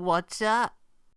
What's up?